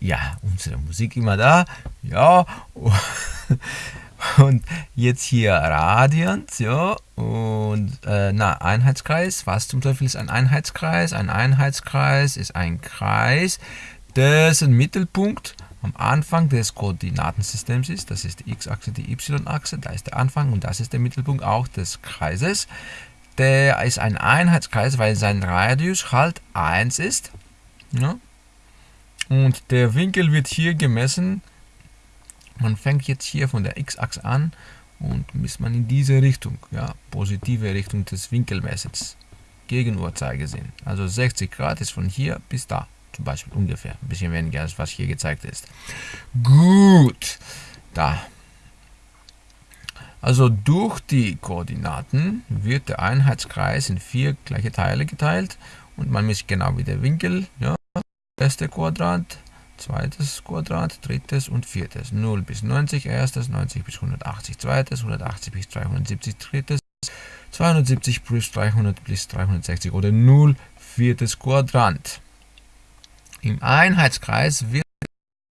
Ja, unsere Musik immer da. Ja. Und jetzt hier Radiant, ja. Und äh, na, Einheitskreis. Was zum Teufel ist ein Einheitskreis? Ein Einheitskreis ist ein Kreis, dessen Mittelpunkt am Anfang des Koordinatensystems ist. Das ist die x-Achse, die y-Achse. Da ist der Anfang und das ist der Mittelpunkt auch des Kreises. Der ist ein Einheitskreis, weil sein Radius halt 1 ist. Ja. Und der Winkel wird hier gemessen. Man fängt jetzt hier von der x-Achse an und misst man in diese Richtung, ja, positive Richtung des Winkelmessens, gegen Uhrzeigersinn. Also 60 Grad ist von hier bis da, zum Beispiel ungefähr, ein bisschen weniger als was hier gezeigt ist. Gut, da. Also durch die Koordinaten wird der Einheitskreis in vier gleiche Teile geteilt und man misst genau wie der Winkel, ja, erste Quadrat, zweites Quadrat, drittes und viertes. 0 bis 90 erstes, 90 bis 180 zweites, 180 bis 370 drittes, 270 plus 300 bis 360 oder 0 viertes Quadrant. Im Einheitskreis wird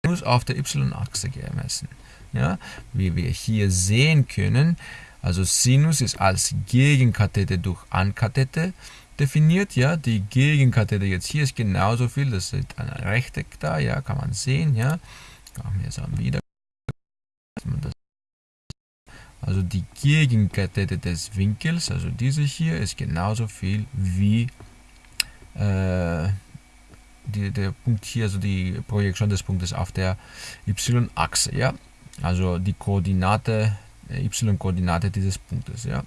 Sinus auf der y-Achse gemessen. Ja, wie wir hier sehen können, also Sinus ist als Gegenkathete durch Ankathete definiert. Ja, die Gegenkathete jetzt hier ist genauso viel, das ist ein Rechteck da, ja, kann man sehen. Ja, wir jetzt wieder. Also die Gegenkathete des Winkels, also diese hier, ist genauso viel wie äh, die, der Punkt hier, also die Projektion des Punktes auf der y-Achse. Ja, also die Koordinate, äh, y-Koordinate dieses Punktes. Ja.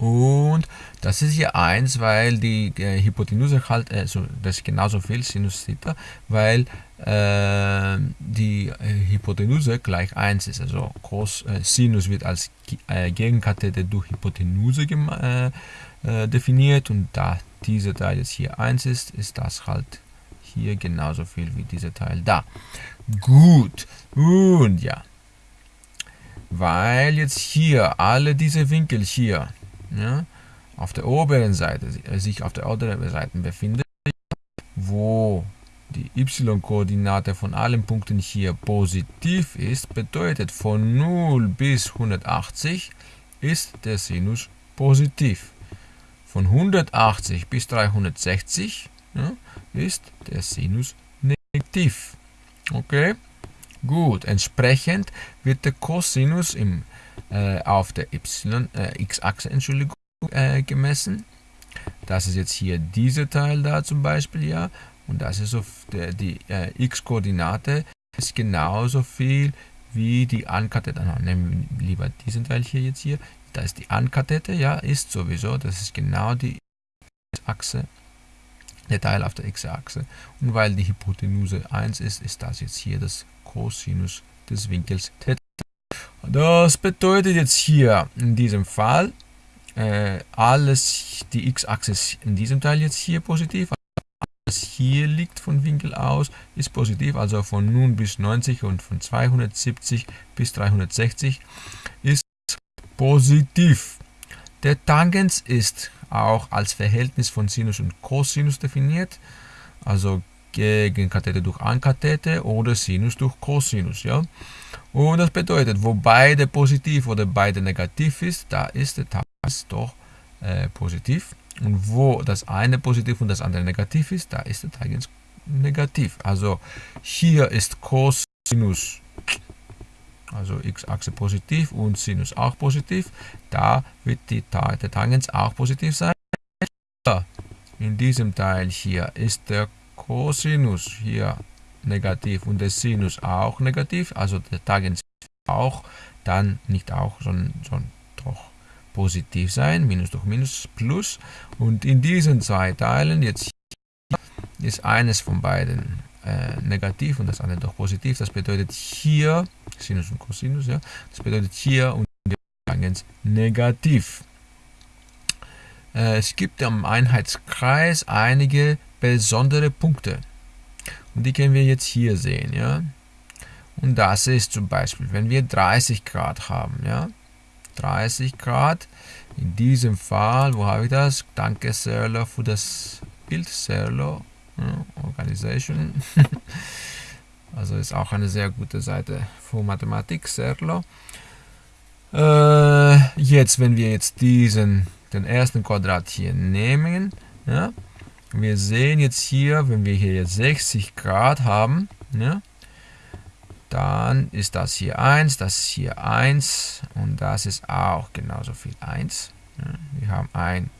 Und das ist hier 1, weil die äh, Hypotenuse halt, also das ist genauso viel Sinus Theta, weil äh, die äh, Hypotenuse gleich 1 ist. Also Cos, äh, Sinus wird als äh, Gegenkathete durch Hypotenuse äh, definiert und da dieser Teil jetzt hier 1 ist, ist das halt hier genauso viel wie dieser Teil da. Gut, und ja, weil jetzt hier alle diese Winkel hier ja, auf der oberen Seite, äh, sich auf der oberen Seite befindet, wo die y-Koordinate von allen Punkten hier positiv ist, bedeutet von 0 bis 180 ist der Sinus positiv. Von 180 bis 360 ja, ist der Sinus negativ. Okay? Gut, entsprechend wird der Cosinus im äh, auf der äh, x-Achse äh, gemessen. Das ist jetzt hier dieser Teil da zum Beispiel, ja. Und das ist so der, die äh, x-Koordinate ist genauso viel wie die Ankathete. Nehmen wir lieber diesen Teil hier jetzt hier. Da ist die Ankathete, ja, ist sowieso. Das ist genau die Achse, der Teil auf der x-Achse. Und weil die Hypotenuse 1 ist, ist das jetzt hier das Cosinus des Winkels Theta. Das bedeutet jetzt hier in diesem Fall äh, alles, die x-Achse ist in diesem Teil jetzt hier positiv. Alles hier liegt von Winkel aus ist positiv, also von 0 bis 90 und von 270 bis 360 ist positiv. Der Tangens ist auch als Verhältnis von Sinus und Cosinus definiert, also Gegenkathete durch Ankathete oder Sinus durch Cosinus. Ja? Und das bedeutet, wo beide positiv oder beide negativ ist, da ist der Tangens doch äh, positiv. Und wo das eine positiv und das andere negativ ist, da ist der Tangens negativ. Also hier ist Cosinus, also x-Achse positiv und Sinus auch positiv. Da wird die, der Tangens auch positiv sein. In diesem Teil hier ist der Cosinus hier negativ und der Sinus auch negativ, also der Tangens auch, dann nicht auch, sondern, sondern doch positiv sein, Minus durch Minus, Plus. Und in diesen zwei Teilen, jetzt ist eines von beiden äh, negativ und das andere doch positiv. Das bedeutet hier, Sinus und Cosinus, ja, das bedeutet hier und der Tangens negativ. Äh, es gibt am Einheitskreis einige besondere Punkte. Und die können wir jetzt hier sehen, ja. Und das ist zum Beispiel, wenn wir 30 Grad haben, ja. 30 Grad, in diesem Fall, wo habe ich das? Danke Serlo für das Bild, Serlo. Ja, Visualization. also ist auch eine sehr gute Seite für Mathematik, Serlo. Äh, jetzt, wenn wir jetzt diesen, den ersten Quadrat hier nehmen, ja, wir sehen jetzt hier, wenn wir hier jetzt 60 Grad haben, ja, dann ist das hier 1, das hier 1 und das ist auch genauso viel 1. Ja, wir haben ein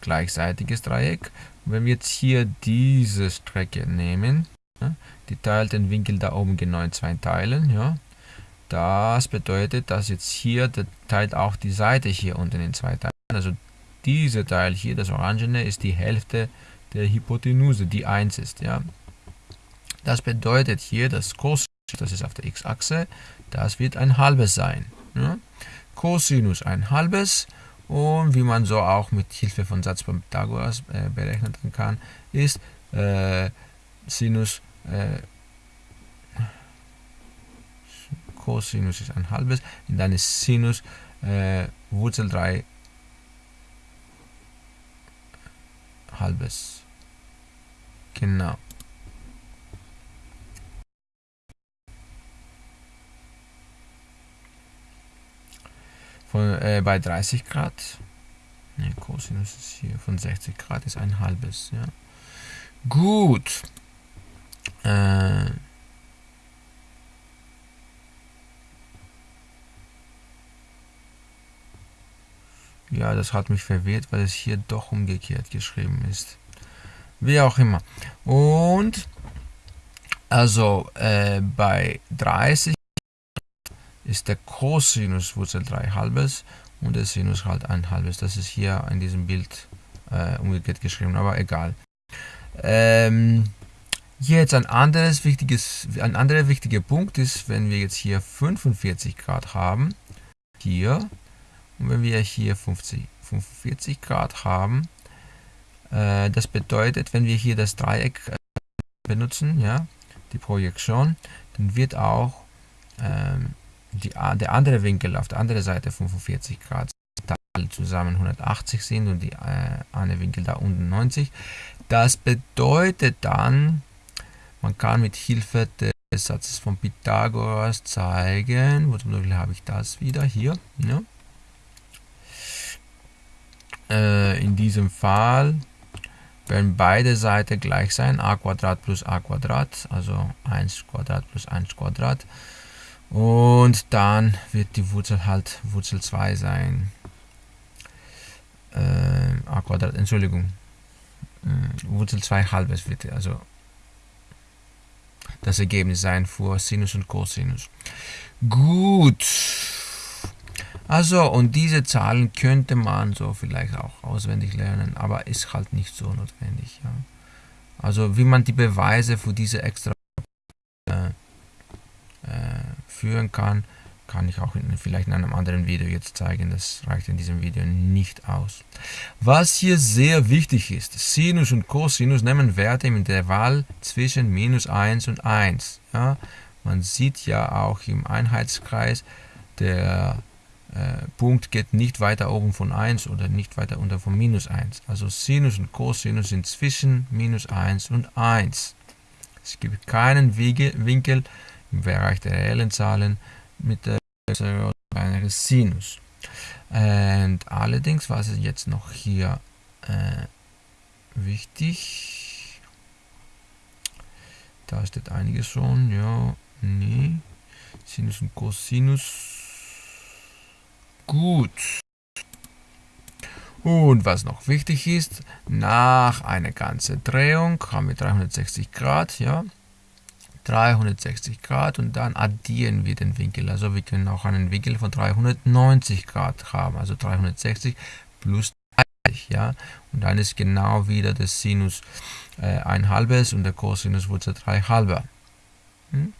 gleichseitiges Dreieck. Wenn wir jetzt hier diese Strecke nehmen, ja, die teilt den Winkel da oben genau in zwei Teilen, ja, das bedeutet, dass jetzt hier, der teilt auch die Seite hier unten in zwei Teilen. Also dieser Teil hier, das Orangene, ist die Hälfte der Hypotenuse, die 1 ist. Ja. Das bedeutet hier, dass Cosinus, das ist auf der x-Achse, das wird ein halbes sein. Ja. Cosinus ein halbes und wie man so auch mit Hilfe von Satz von Pythagoras äh, berechnen kann, ist äh, Sinus äh, Cosinus ist ein halbes und dann ist Sinus äh, Wurzel 3 halbes. Genau. Von, äh, bei 30 Grad, ne, Cosinus ist hier von 60 Grad ist ein halbes. Ja. Gut. Äh, Ja, das hat mich verwirrt, weil es hier doch umgekehrt geschrieben ist. Wie auch immer. Und also äh, bei 30 ist der Cosinus Wurzel 3 halbes und der Sinus halt ein halbes. Das ist hier in diesem Bild äh, umgekehrt geschrieben, aber egal. Ähm, jetzt ein anderes wichtiges, ein anderer wichtiger Punkt ist, wenn wir jetzt hier 45 Grad haben, hier und wenn wir hier 50, 45 Grad haben, äh, das bedeutet, wenn wir hier das Dreieck äh, benutzen, ja, die Projektion, dann wird auch ähm, die, der andere Winkel auf der anderen Seite 45 Grad zusammen 180 sind und die äh, eine Winkel da unten 90. Das bedeutet dann, man kann mit Hilfe des Satzes von Pythagoras zeigen, wo zum Beispiel habe ich das wieder hier, ja, äh, in diesem Fall werden beide Seiten gleich sein, a plus a also 1 Quadrat plus 1 Quadrat. Und dann wird die Wurzel halt Wurzel 2 sein. Äh, a Quadrat, Entschuldigung. Äh, Wurzel 2 halbes wird also das Ergebnis sein für Sinus und Cosinus. Gut. Also, und diese Zahlen könnte man so vielleicht auch auswendig lernen, aber ist halt nicht so notwendig. Ja. Also, wie man die Beweise für diese extra äh, äh, führen kann, kann ich auch in, vielleicht in einem anderen Video jetzt zeigen. Das reicht in diesem Video nicht aus. Was hier sehr wichtig ist, Sinus und Cosinus nehmen Werte im Intervall zwischen minus 1 und 1. Ja. Man sieht ja auch im Einheitskreis, der äh, Punkt geht nicht weiter oben von 1 oder nicht weiter unter von minus 1. Also Sinus und Cosinus sind zwischen minus 1 und 1. Es gibt keinen Winkel im Bereich der reellen Zahlen mit der kleineren Sinus. Und allerdings, was ist jetzt noch hier äh, wichtig? Da steht einiges schon, ja, nee. Sinus und Cosinus Gut. Und was noch wichtig ist, nach einer ganzen Drehung haben wir 360 Grad, ja, 360 Grad und dann addieren wir den Winkel. Also wir können auch einen Winkel von 390 Grad haben, also 360 plus 30, ja. Und dann ist genau wieder der Sinus äh, ein halbes und der Cosinus Wurzel 3 halber. Hm?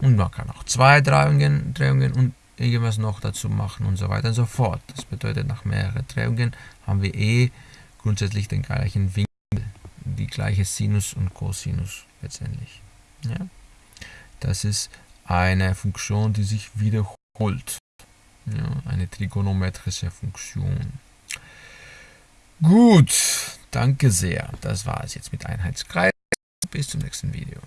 Und man kann auch zwei Drehungen, Drehungen und irgendwas noch dazu machen und so weiter und so fort. Das bedeutet, nach mehreren Drehungen haben wir eh grundsätzlich den gleichen Winkel, die gleiche Sinus und Cosinus letztendlich. Ja? Das ist eine Funktion, die sich wiederholt. Ja, eine trigonometrische Funktion. Gut, danke sehr. Das war es jetzt mit Einheitskreis. Bis zum nächsten Video.